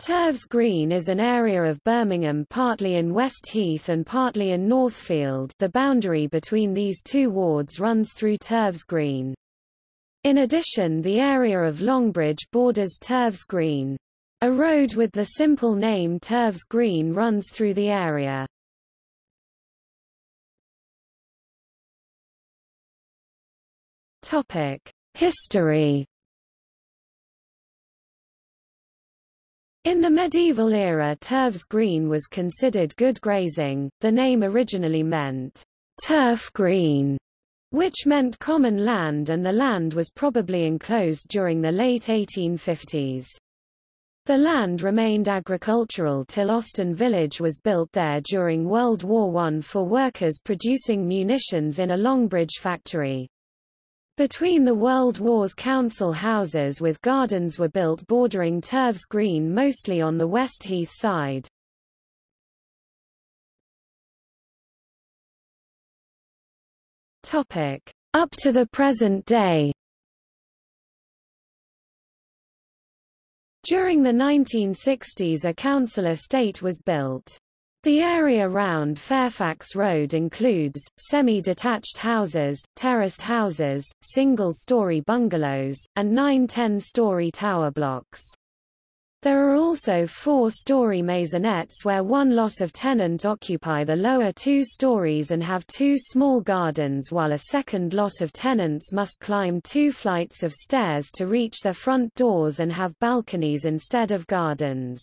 Turves Green is an area of Birmingham partly in West Heath and partly in Northfield the boundary between these two wards runs through Turves Green. In addition the area of Longbridge borders Turves Green. A road with the simple name Turves Green runs through the area. History In the medieval era Turves Green was considered good grazing, the name originally meant turf green, which meant common land and the land was probably enclosed during the late 1850s. The land remained agricultural till Austin Village was built there during World War I for workers producing munitions in a Longbridge factory. Between the World Wars council houses with gardens were built bordering Turves Green mostly on the West Heath side. Up to the present day During the 1960s a council estate was built. The area round Fairfax Road includes, semi-detached houses, terraced houses, single-story bungalows, and nine ten-story tower blocks. There are also four-story maisonettes where one lot of tenant occupy the lower two stories and have two small gardens while a second lot of tenants must climb two flights of stairs to reach their front doors and have balconies instead of gardens.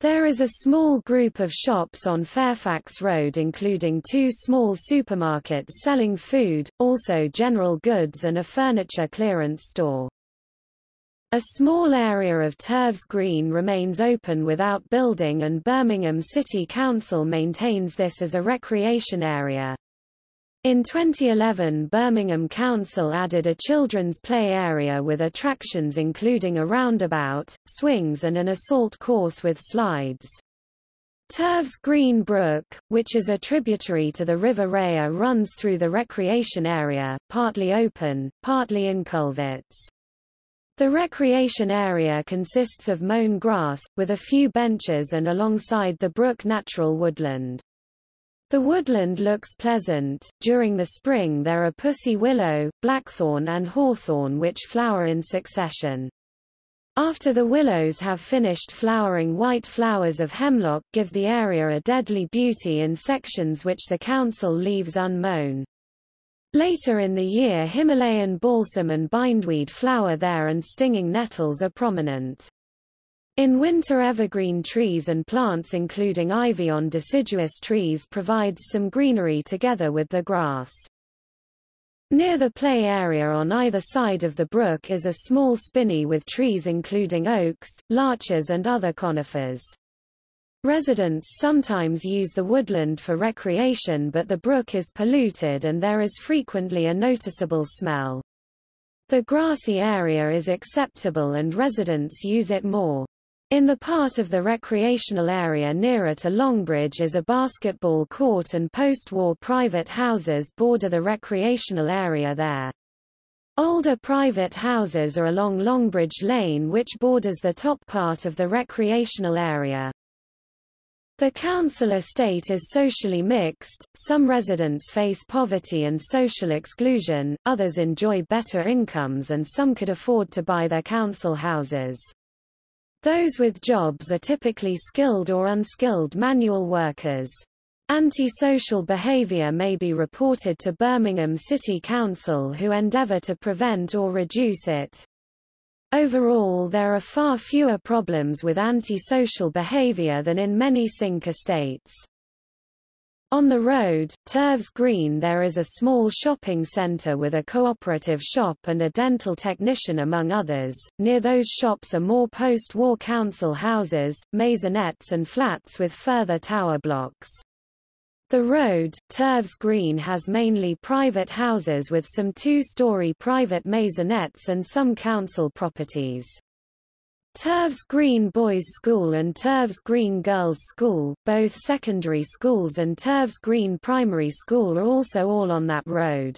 There is a small group of shops on Fairfax Road including two small supermarkets selling food, also general goods and a furniture clearance store. A small area of Turves Green remains open without building and Birmingham City Council maintains this as a recreation area. In 2011 Birmingham Council added a children's play area with attractions including a roundabout, swings and an assault course with slides. Turves Green Brook, which is a tributary to the River Rea runs through the recreation area, partly open, partly in culverts. The recreation area consists of mown grass, with a few benches and alongside the brook natural woodland. The woodland looks pleasant. During the spring there are pussy willow, blackthorn and hawthorn which flower in succession. After the willows have finished flowering white flowers of hemlock give the area a deadly beauty in sections which the council leaves unmown. Later in the year Himalayan balsam and bindweed flower there and stinging nettles are prominent. In winter evergreen trees and plants including ivy on deciduous trees provides some greenery together with the grass. Near the play area on either side of the brook is a small spinney with trees including oaks, larches and other conifers. Residents sometimes use the woodland for recreation but the brook is polluted and there is frequently a noticeable smell. The grassy area is acceptable and residents use it more. In the part of the recreational area nearer to Longbridge is a basketball court and post-war private houses border the recreational area there. Older private houses are along Longbridge Lane which borders the top part of the recreational area. The council estate is socially mixed, some residents face poverty and social exclusion, others enjoy better incomes and some could afford to buy their council houses. Those with jobs are typically skilled or unskilled manual workers. Antisocial behavior may be reported to Birmingham City Council who endeavor to prevent or reduce it. Overall there are far fewer problems with antisocial behavior than in many sink estates. On the road, Turves Green there is a small shopping centre with a cooperative shop and a dental technician among others. Near those shops are more post-war council houses, maisonettes and flats with further tower blocks. The road, Turves Green has mainly private houses with some two-story private maisonettes and some council properties. Turves Green Boys School and Turves Green Girls School, both secondary schools and Turves Green Primary School are also all on that road.